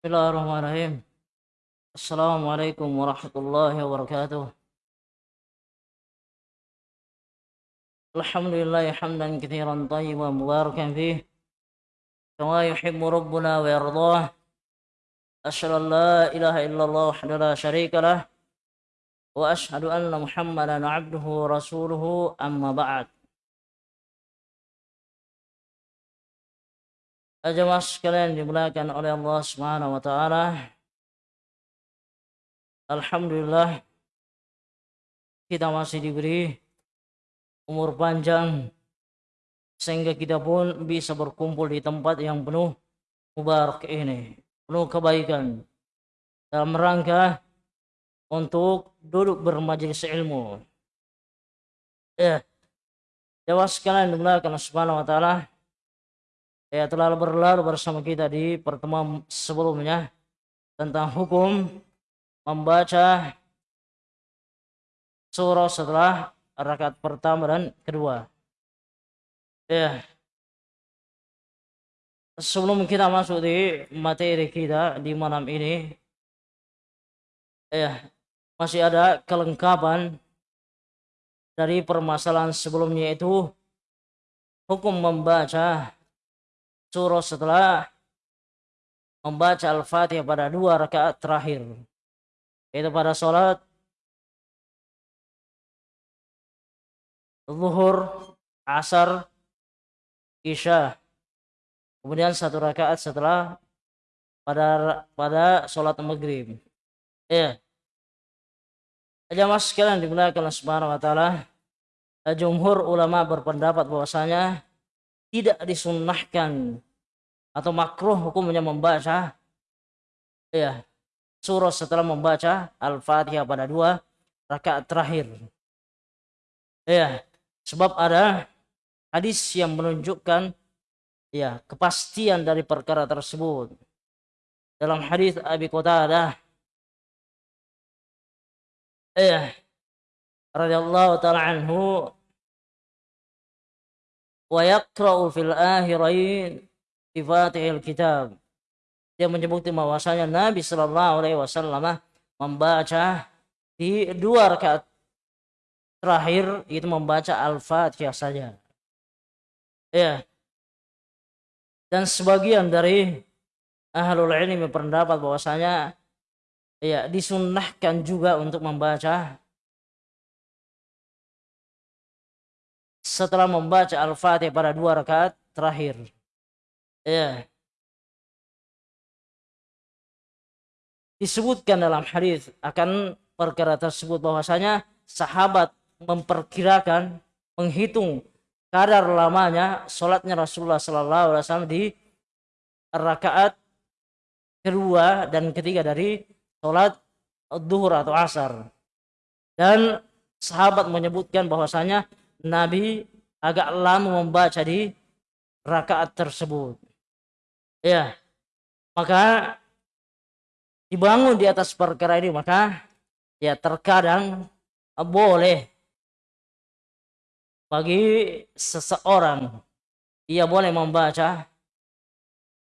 بسم الله الرحمن الرحيم السلام عليكم ورحمة الله وبركاته الحمد لله حمدا كثيرا طيبا مباركا فيه كما يحب ربنا ويرضاه أشهد أن لا إله إلا الله وحده لا شريك له وأشهد أن محمدا عبده ورسوله أما بعد Jemaah sekalian dimuliakan oleh Allah Subhanahu wa taala. Alhamdulillah kita masih diberi umur panjang sehingga kita pun bisa berkumpul di tempat yang penuh mubarak ini, penuh kebaikan dalam rangka untuk duduk bermajelis ilmu. Ya, jemaah sekalian dimuliakan Allah Subhanahu wa taala ya telah berlalu bersama kita di pertemuan sebelumnya tentang hukum membaca surah setelah rakaat pertama dan kedua. Ya. Sebelum kita masuk di materi kita di malam ini, ya masih ada kelengkapan dari permasalahan sebelumnya itu hukum membaca surah setelah membaca Al-Fatihah pada dua rakaat terakhir. Itu pada sholat zuhur, asar, isya. Kemudian satu rakaat setelah pada pada sholat maghrib. Ya. Jamaah sekalian dimuliakan Allah Subhanahu wa taala. Jumhur ulama berpendapat bahwasanya tidak disunnahkan atau makruh hukumnya membaca ya surah setelah membaca Al-Fatihah pada dua rakaat terakhir. Ya, sebab ada hadis yang menunjukkan ya kepastian dari perkara tersebut. Dalam hadis Abi Qatadah ya radhiyallahu taala anhu wa yaqra'u fil akhirain fi fatihil kitab. Dia menyebutkan bahwasanya Nabi Shallallahu alaihi wasallam membaca di dua rakaat terakhir itu membaca Al-Fatihah saja. Ya. Dan sebagian dari ahlul ilmi berpendapat bahwasanya ya disunnahkan juga untuk membaca setelah membaca Al-Fatihah pada dua rakaat terakhir. Ya. Disebutkan dalam hadis akan perkara tersebut bahwasanya sahabat memperkirakan menghitung kadar lamanya sholatnya Rasulullah Sallallahu Alaihi Wasallam di rakaat kedua dan ketiga dari sholat duhur atau asar dan sahabat menyebutkan bahwasanya Nabi agak lama membaca di rakaat tersebut. Ya, maka dibangun di atas perkara ini maka ya terkadang boleh bagi seseorang ia boleh membaca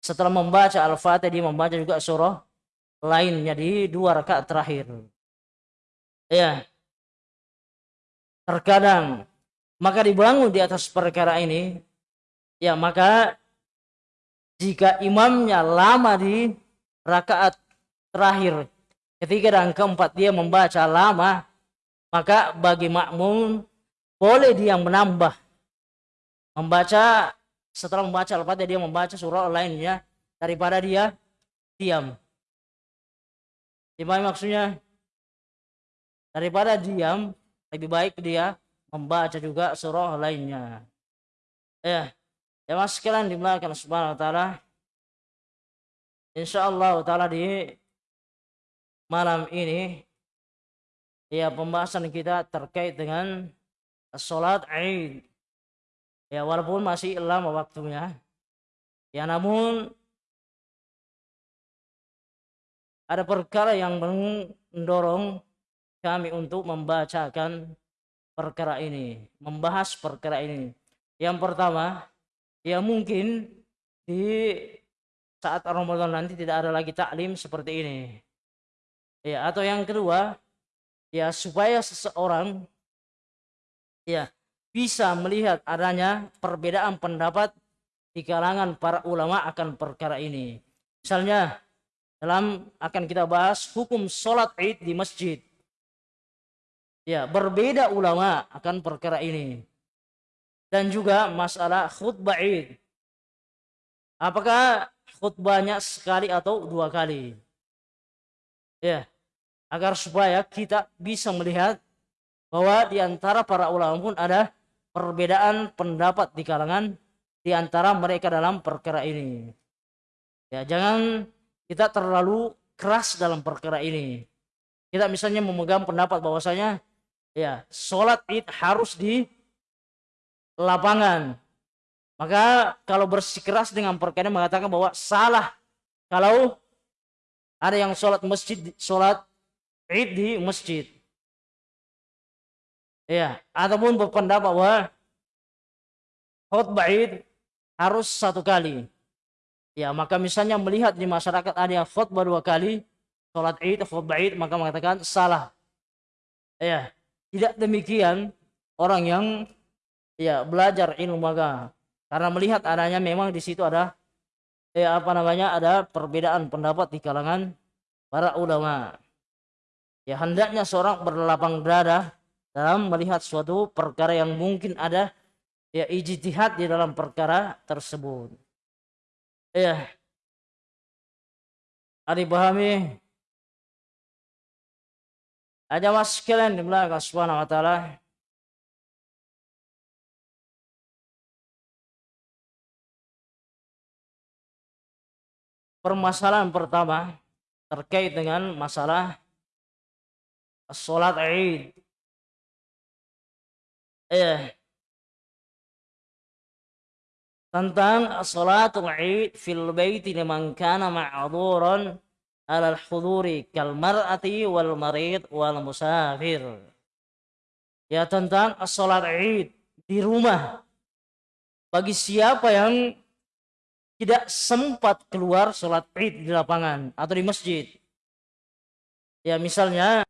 setelah membaca Al-Fatihah dia membaca juga surah lainnya di dua rakaat terakhir. Ya. Terkadang maka dibangun di atas perkara ini. Ya maka jika imamnya lama di rakaat terakhir ketiga dan keempat dia membaca lama maka bagi makmum boleh dia menambah. Membaca setelah membaca al-fatihah dia membaca surah lainnya daripada dia diam. Gimana maksudnya daripada diam lebih baik dia membaca juga surah lainnya. Ya, ya mas sekalian dimulakan subhanahu wa ta'ala. Insya Allah ta'ala di malam ini ya pembahasan kita terkait dengan sholat Id. Ya walaupun masih lama waktunya. Ya namun ada perkara yang mendorong kami untuk membacakan perkara ini, membahas perkara ini. Yang pertama, ya mungkin di saat Ramadan nanti tidak ada lagi taklim seperti ini. Ya, atau yang kedua, ya supaya seseorang ya bisa melihat adanya perbedaan pendapat di kalangan para ulama akan perkara ini. Misalnya dalam akan kita bahas hukum sholat id di masjid. Ya, berbeda ulama akan perkara ini. Dan juga masalah khutbah id. Apakah khutbahnya sekali atau dua kali? Ya, agar supaya kita bisa melihat bahwa di antara para ulama pun ada perbedaan pendapat di kalangan di antara mereka dalam perkara ini. Ya, jangan kita terlalu keras dalam perkara ini. Kita misalnya memegang pendapat bahwasanya ya sholat id harus di lapangan. Maka kalau bersikeras dengan perkara mengatakan bahwa salah. Kalau ada yang sholat masjid sholat id di masjid. Ya ataupun berpendapat bahwa khutbah id harus satu kali. Ya maka misalnya melihat di masyarakat ada yang khutbah dua kali sholat id khutbah id maka mengatakan salah. Ya tidak demikian orang yang ya belajar ilmu agama karena melihat adanya memang di situ ada ya apa namanya ada perbedaan pendapat di kalangan para ulama. Ya hendaknya seorang berlapang dada dalam melihat suatu perkara yang mungkin ada ya ijtihad di dalam perkara tersebut. Ya. Ada pahami ada mas sekalian di belakang subhanahu wa ta'ala. Permasalahan pertama terkait dengan masalah sholat Id. Eh, tentang sholatul Id fil baiti liman kana alal huduri kal mar'ati wal marid wal musafir. Ya tentang sholat id di rumah. Bagi siapa yang tidak sempat keluar sholat id di lapangan atau di masjid. Ya misalnya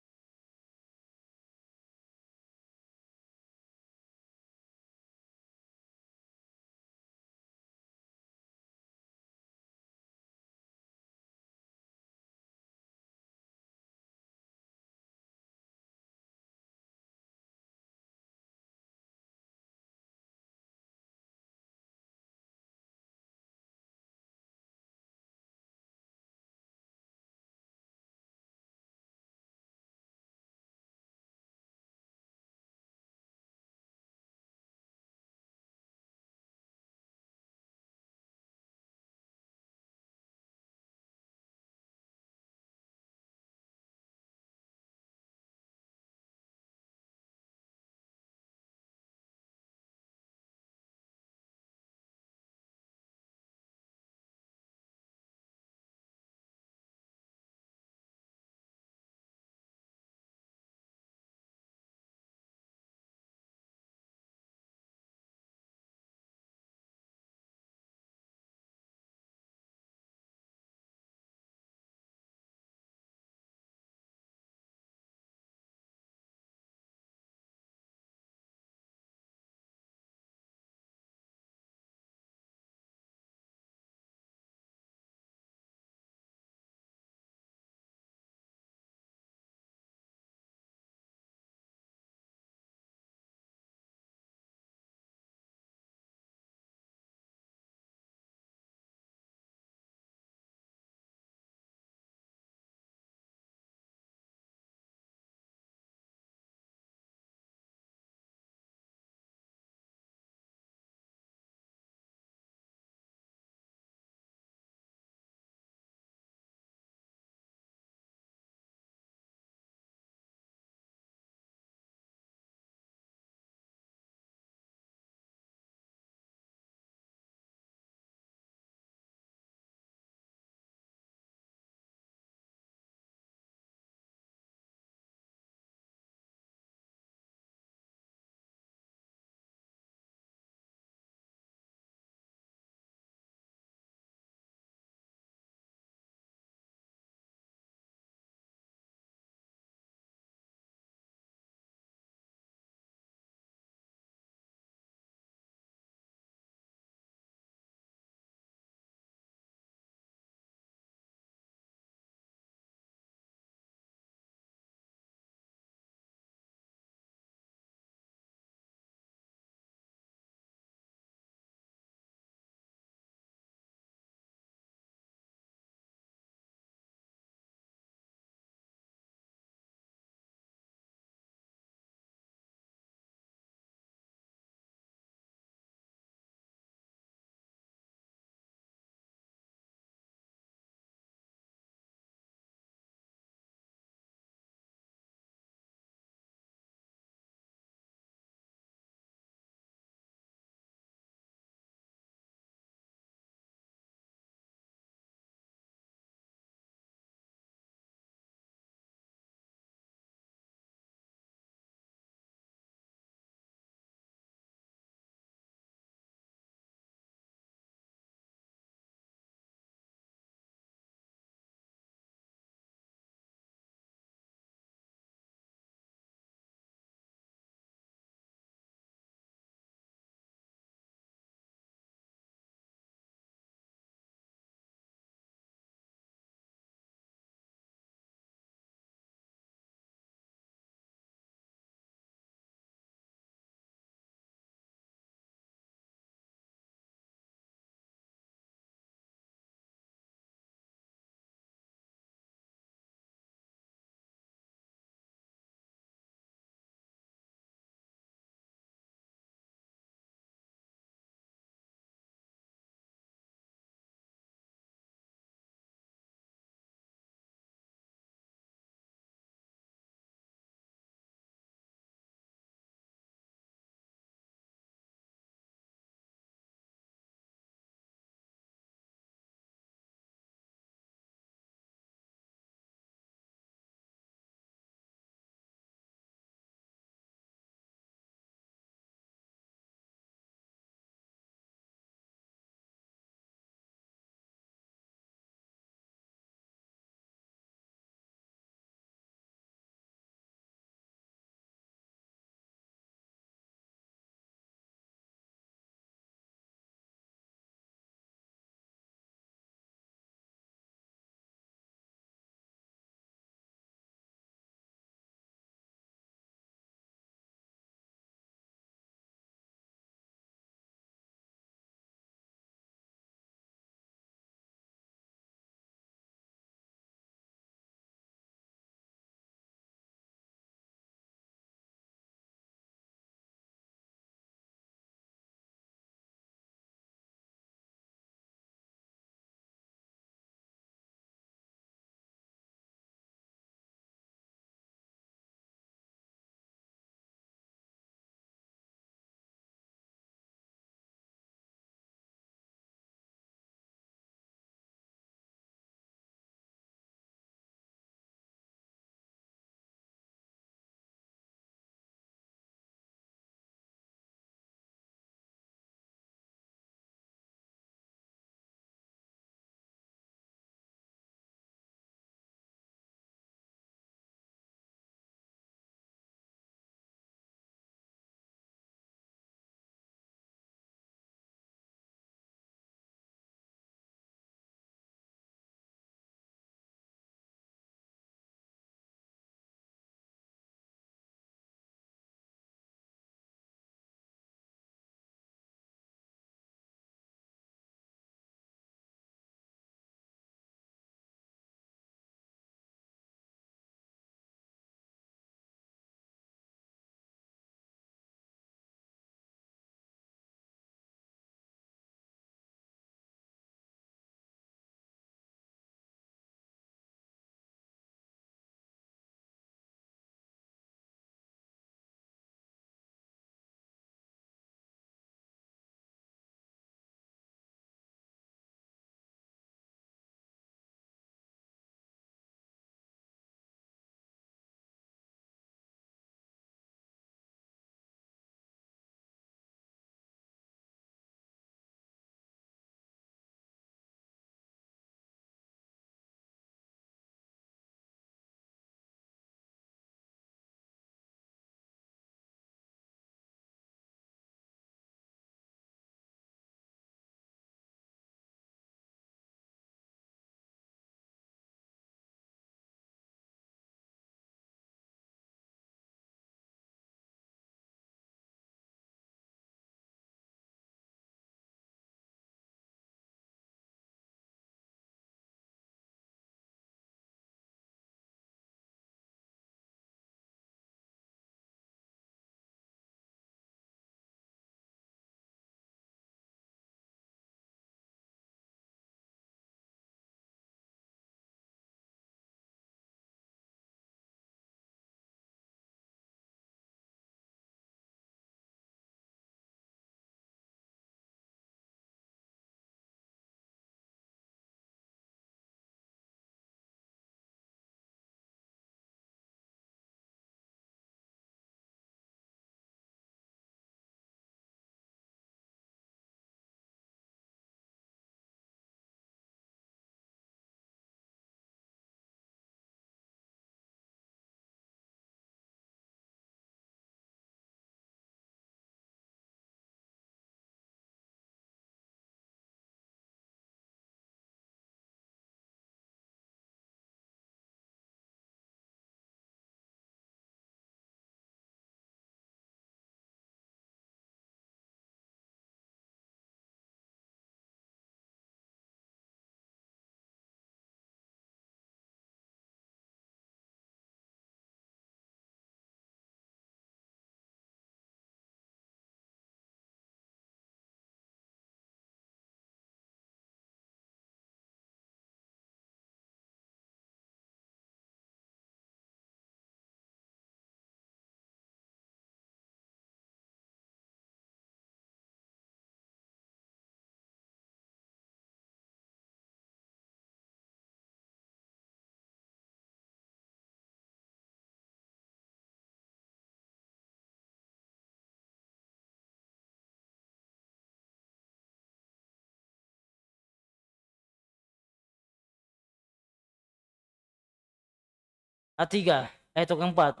tiga yaitu keempat.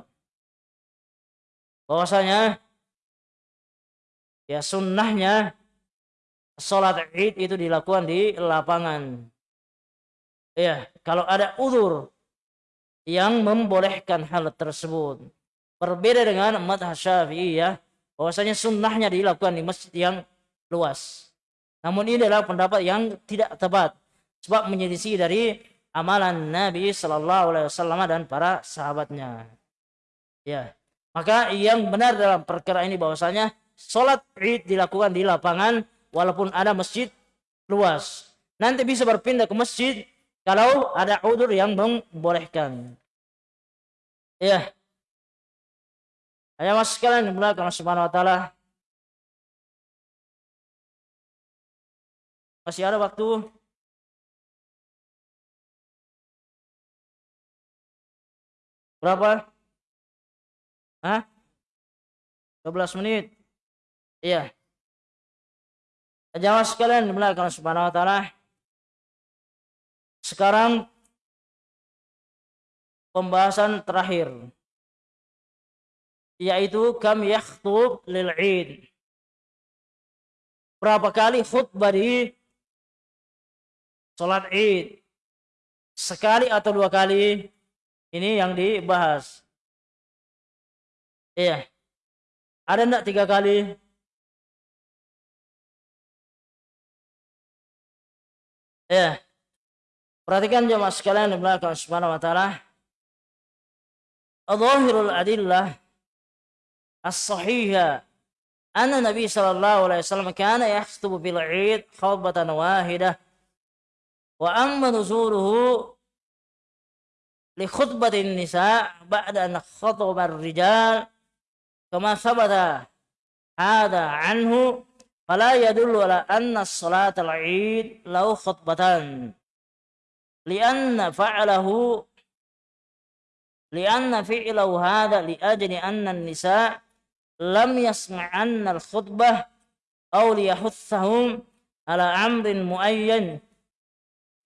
Bahwasanya ya sunnahnya sholat id itu dilakukan di lapangan. Ya kalau ada udur yang membolehkan hal tersebut. Berbeda dengan madhab syafi'i ya bahwasanya sunnahnya dilakukan di masjid yang luas. Namun ini adalah pendapat yang tidak tepat sebab menyelisih dari amalan Nabi Shallallahu Alaihi Wasallam dan para sahabatnya. Ya, maka yang benar dalam perkara ini bahwasanya sholat id dilakukan di lapangan walaupun ada masjid luas. Nanti bisa berpindah ke masjid kalau ada udur yang membolehkan. Ya. Ayah mas sekalian dimulakan subhanahu wa ta'ala. Masih ada waktu Berapa? Hah? 12 menit. Iya. Jamaah sekalian dimulakan subhanahu wa ta'ala. Sekarang pembahasan terakhir yaitu kam yakhtub lil id berapa kali khutbah di salat id sekali atau dua kali ini yang dibahas. Iya. Ada enggak tiga kali? Ya. Perhatikan jemaah sekalian di belakang subhanahu wa ta'ala. Al-Zahirul adillah as-sahihah anna Nabi sallallahu alaihi wasallam kana yakhutubu bil 'id khutbatan wahidah wa amma nuzuluhu لخطبة النساء بعد أن خطب الرجال كما ثبت هذا عنه فلا يدل على أن الصلاة العيد له خطبة لأن فعله لأن فعله هذا لأجل أن النساء لم يسمعن الخطبة أو ليحثهم على أمر معين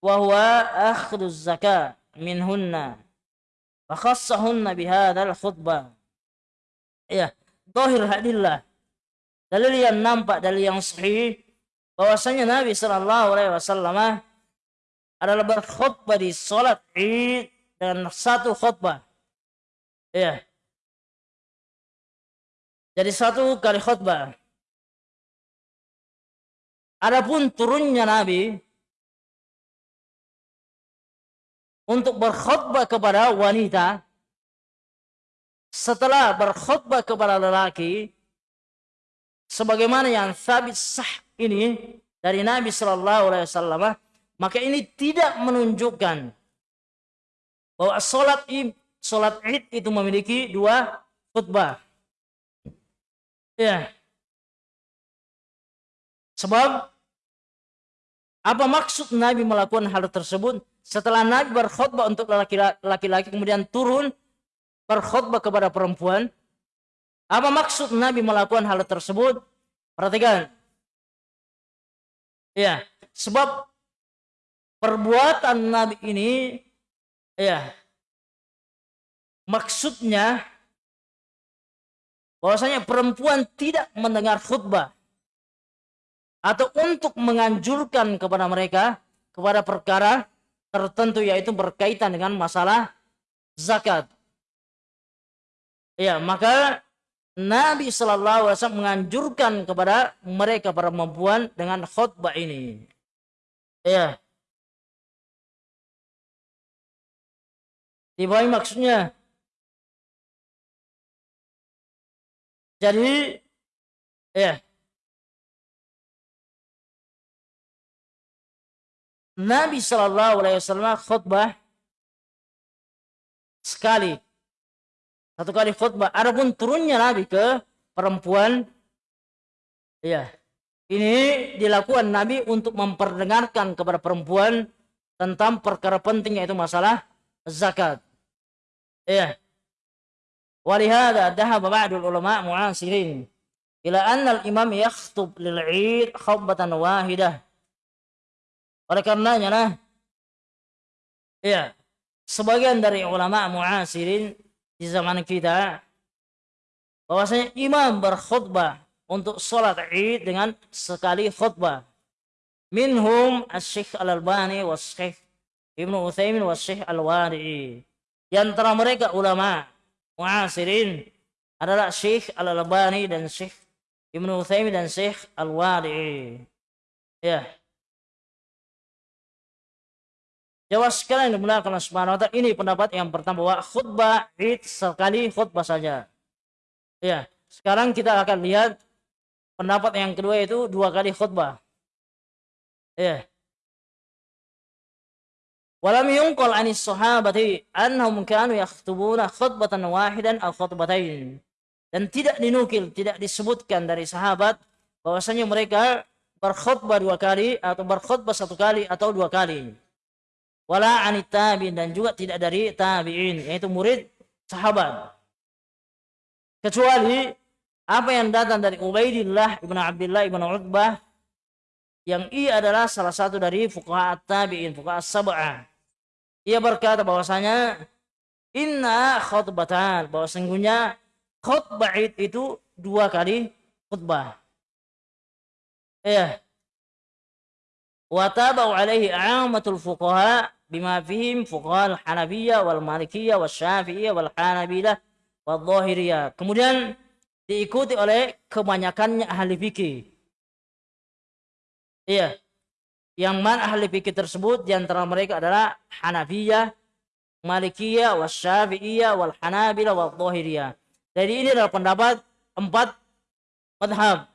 وهو أخذ الزكاة. Minhunna wa khassahunna bihadzal khutbah. Ya zahir hadillah. Dalil yang nampak dalil yang sahih bahwasanya Nabi sallallahu alaihi wasallam adalah berkhutbah di salat Id dengan satu khutbah. Ya jadi satu kali khutbah. Adapun turunnya Nabi untuk berkhutbah kepada wanita setelah berkhutbah kepada lelaki sebagaimana yang sabit sah ini dari Nabi Shallallahu Alaihi Wasallam maka ini tidak menunjukkan bahwa sholat id, sholat id itu memiliki dua khutbah. Ya. Sebab apa maksud Nabi melakukan hal tersebut? Setelah Nabi berkhutbah untuk laki-laki kemudian turun berkhutbah kepada perempuan. Apa maksud Nabi melakukan hal tersebut? Perhatikan. Ya, sebab perbuatan Nabi ini ya maksudnya bahwasanya perempuan tidak mendengar khutbah atau untuk menganjurkan kepada mereka kepada perkara tertentu yaitu berkaitan dengan masalah zakat. Ya, maka Nabi Shallallahu Alaihi Wasallam menganjurkan kepada mereka para perempuan dengan khutbah ini. Ya. Di bawah maksudnya. Jadi, ya, Nabi Shallallahu Alaihi Wasallam khutbah sekali satu kali khutbah. Adapun turunnya Nabi ke perempuan, ya ini dilakukan Nabi untuk memperdengarkan kepada perempuan tentang perkara penting yaitu masalah zakat. Ya. Walihada dahaba ba'dul ulama mu'asirin ila anna al-imam yakhtub lil 'id khutbatan wahidah oleh karenanya nah ya sebagian dari ulama muasirin di zaman kita bahwasanya imam berkhutbah untuk sholat id dengan sekali khutbah. Minhum asy al-albani wa syekh ibnu uthaymin wa syekh al-wadi'i di antara mereka ulama muasirin adalah syekh al-albani dan syekh ibnu uthaymin dan syekh al-wadi'i ya Jawab sekalian yang dimuliakan Allah Subhanahu wa taala ini pendapat yang pertama bahwa khutbah id sekali khutbah saja. Ya, sekarang kita akan lihat pendapat yang kedua itu dua kali khutbah. Ya. Walam yunqal anis sahabati annahum kanu yakhtubuna khutbatan wahidan aw khutbatain. Dan tidak dinukil, tidak disebutkan dari sahabat bahwasanya mereka berkhutbah dua kali atau berkhutbah satu kali atau dua kali wala anit tabi'in dan juga tidak dari tabi'in yaitu murid sahabat. Kecuali apa yang datang dari Ubaidillah ibn Abdullah ibn Utbah yang ia adalah salah satu dari fuqaha tabi'in fuqaha sab'ah. Ia berkata bahwasanya inna khutbatan bahwa sungguhnya khutbah itu dua kali khutbah. Ya wa tabau alaihi amatul fuqaha bima fihim fuqahal Hanafiyah wal Malikiyah wal Syafi'iyah wal Zahiriyah. Kemudian diikuti oleh kebanyakannya ahli fikih. Iya. Yang mana ahli fikih tersebut di antara mereka adalah Hanafiyah, Malikiyah, wal Syafi'iyah, wal Zahiriyah. Jadi ini adalah pendapat empat madhab.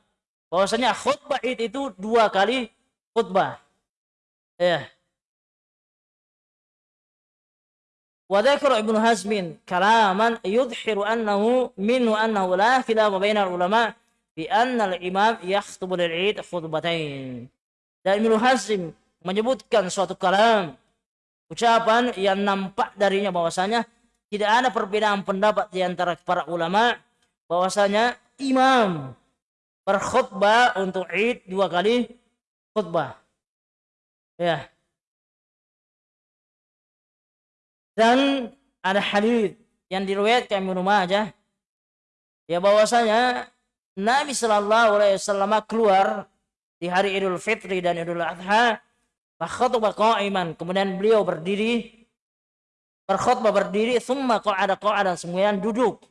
Bahwasanya khutbah itu dua kali khutbah. Ya. وذكر ابن حزم كلاما يظهر أنه منه أنه لا خلاف بين العلماء بأن الإمام يخطب للعيد خطبتين dan Ibnu Hazm menyebutkan suatu kalam ucapan yang nampak darinya bahwasanya tidak ada perbedaan pendapat di antara para ulama bahwasanya imam berkhutbah untuk Id dua kali khutbah ya. Dan ada hadis yang diriwayatkan Ibnu Majah. Ya bahwasanya Nabi Shallallahu alaihi wasallam keluar di hari Idul Fitri dan Idul Adha fakhataba qa'iman. Kemudian beliau berdiri berkhutbah berdiri summa qa'ada qa'ada kemudian duduk.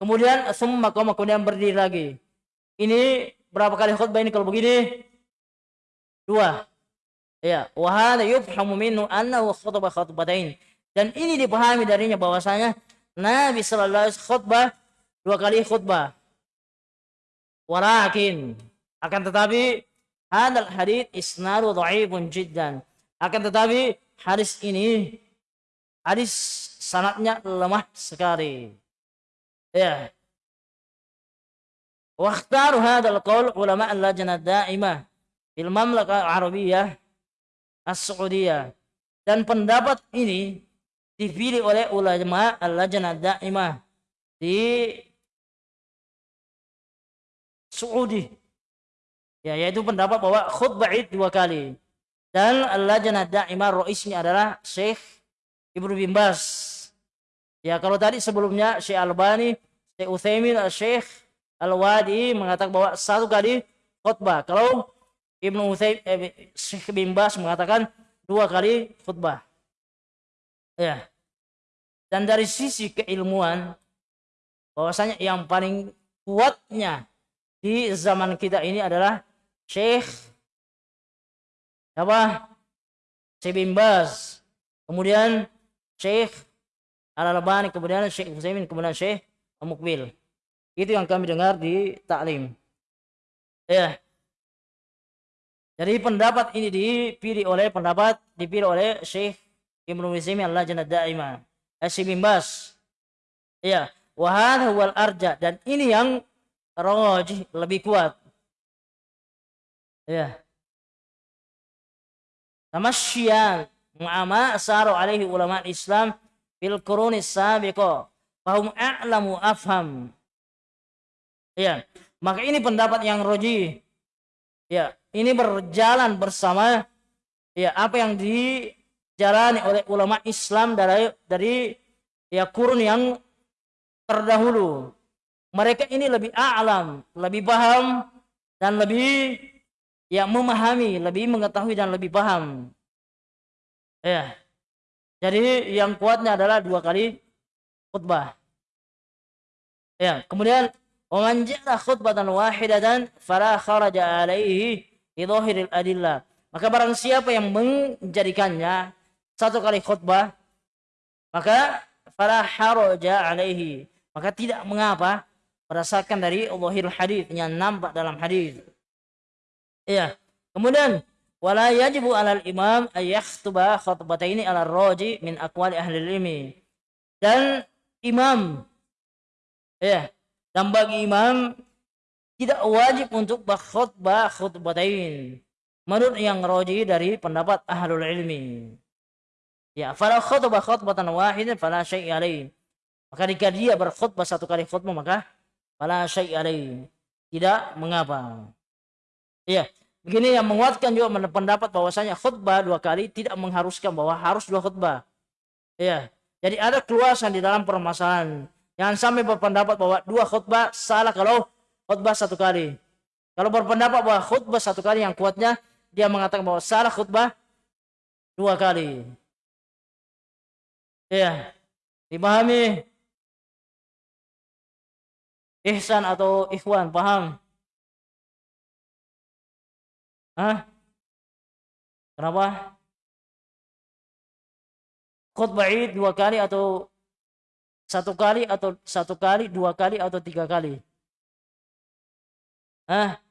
Kemudian summa qama kemudian berdiri lagi. Ini berapa kali khutbah ini? Kalau begini dua ya wa hadha yufhamu minhu annahu khutbah khutbatain dan ini dipahami darinya bahwasanya Nabi Shallallahu Alaihi khutbah dua kali khutbah. Walakin akan tetapi hadal hadis isnadu dhaifun jiddan. Akan tetapi hadis ini hadis sanatnya lemah sekali. Ya. Wakhtaru hadal qaul ulama al-lajnah daimah fil mamlakah Arabiyah As-Saudiyah. Dan pendapat ini dipilih oleh ulama al-lajnah daimah di Saudi. Ya, yaitu pendapat bahwa khutbah id dua kali. Dan al-lajnah daimah roisnya adalah Syekh Ibnu bin Bas. Ya, kalau tadi sebelumnya Syekh Albani, Syekh Utsaimin, Syekh Al-Wadi mengatakan bahwa satu kali khutbah. Kalau Ibnu Utsaimin eh, Syekh bin Bas mengatakan dua kali khutbah. Ya. Dan dari sisi keilmuan, bahwasanya yang paling kuatnya di zaman kita ini adalah Syekh apa? Syekh bin Baz. Kemudian Syekh Al-Albani, kemudian Syekh Utsaimin, kemudian Syekh Mukbil. Itu yang kami dengar di taklim. Ya. Jadi pendapat ini dipilih oleh pendapat dipilih oleh Syekh Ibnu Utsaimin Allah Daimah. Asyik bin Bas. Ya, wahad wal arja dan ini yang rojih lebih kuat. Ya. Tamasyian ma'ama asaru alaihi ulama Islam fil qurunis sabiqah fahum a'lamu afham. Ya, maka ini pendapat yang roji. Ya, ini berjalan bersama ya apa yang dijalani oleh ulama Islam dari dari ya kurun yang terdahulu. Mereka ini lebih a'lam, lebih paham dan lebih ya memahami, lebih mengetahui dan lebih paham. Ya. Jadi yang kuatnya adalah dua kali khutbah. Ya, kemudian Omanjalah khutbah dan wahidah dan farah kharaja alaihi lidhahiril adillah. Maka barang siapa yang menjadikannya satu kali khutbah, maka fala haraja alaihi. Maka tidak mengapa berdasarkan dari Allahil hadis yang nampak dalam hadis. Iya. Kemudian wala yajibu alal imam ayakhtuba khutbataini ala roji min akwali ahli ilmi. Dan imam ya, dan bagi imam tidak wajib untuk berkhutbah khutbatain. Menurut yang roji dari pendapat ahlul ilmi. Ya, fala khutbah khutbatan wahidan fala syai' alaih. Maka jika dia berkhutbah satu kali khutbah maka fala syai' alaih. Tidak mengapa. Ya, begini yang menguatkan juga pendapat bahwasanya khutbah dua kali tidak mengharuskan bahwa harus dua khutbah. Ya, jadi ada keluasan di dalam permasalahan Jangan sampai berpendapat bahwa dua khutbah salah kalau khutbah satu kali. Kalau berpendapat bahwa khutbah satu kali yang kuatnya, dia mengatakan bahwa salah khutbah dua kali. Iya. Dipahami? Ihsan atau ikhwan, paham? Hah? Kenapa? Khutbah id dua kali atau satu kali atau satu kali, dua kali atau tiga kali? Ah,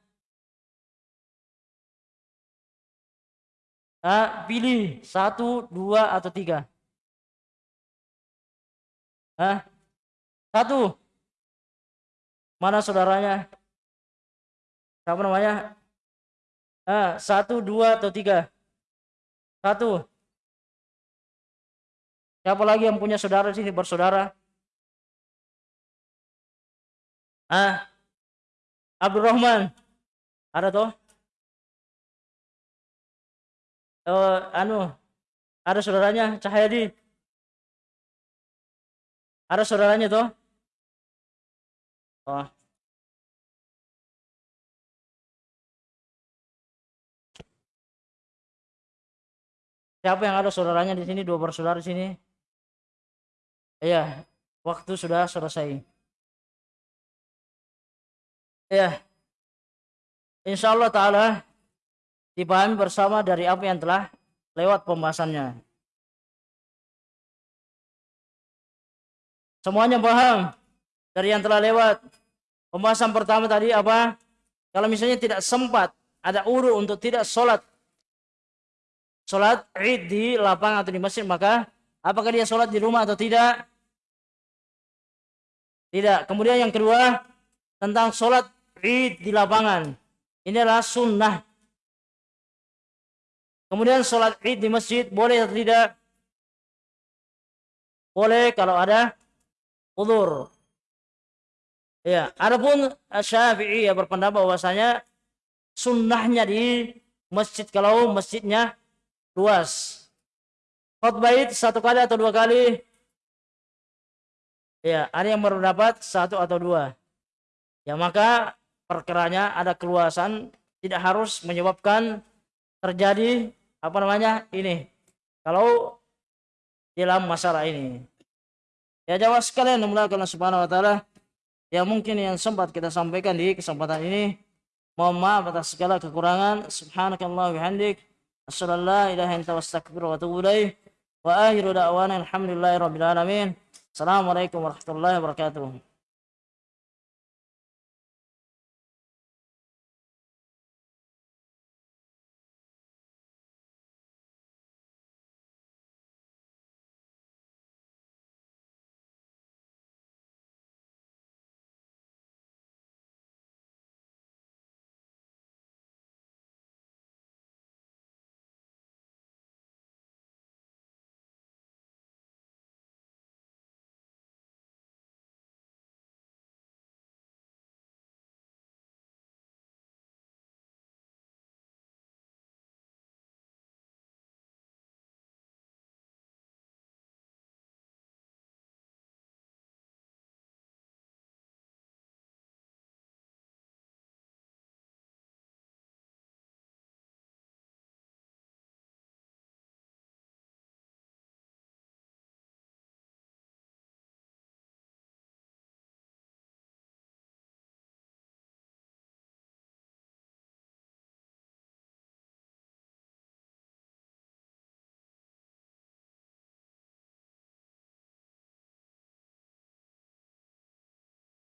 ah pilih satu, dua atau tiga. Ah, satu. Mana saudaranya? Siapa namanya? Ah, satu, dua atau tiga? Satu. Siapa lagi yang punya saudara di sini bersaudara? Ah, Abdurrahman. Ada toh? Oh, anu, ada saudaranya Cahyadi. Ada saudaranya toh? Oh. Siapa yang ada saudaranya di sini? Dua bersaudara di sini. Iya, waktu sudah selesai. Ya. Insya Allah Ta'ala dipahami bersama dari apa yang telah lewat pembahasannya. Semuanya paham dari yang telah lewat. Pembahasan pertama tadi apa? Kalau misalnya tidak sempat ada uru untuk tidak sholat sholat id di lapangan atau di masjid maka apakah dia sholat di rumah atau tidak? Tidak. Kemudian yang kedua tentang sholat id di lapangan. Ini adalah sunnah. Kemudian sholat id di masjid boleh atau tidak? Boleh kalau ada udur. Ya, adapun Syafi'i ya berpendapat bahwasanya sunnahnya di masjid kalau masjidnya luas. Khutbah id satu kali atau dua kali? Ya, ada yang berpendapat satu atau dua. Ya maka perkeranya ada keluasan tidak harus menyebabkan terjadi apa namanya ini. Kalau dalam masalah ini. Ya jawab sekalian Allah subhanahu wa ta'ala. Ya mungkin yang sempat kita sampaikan di kesempatan ini. Mohon maaf atas segala kekurangan. Subhanakallah bihamdik. Assalamualaikum ilaha illa wa atubu wa akhiru da'wana alhamdulillahi rabbil alamin. Assalamualaikum warahmatullahi wabarakatuh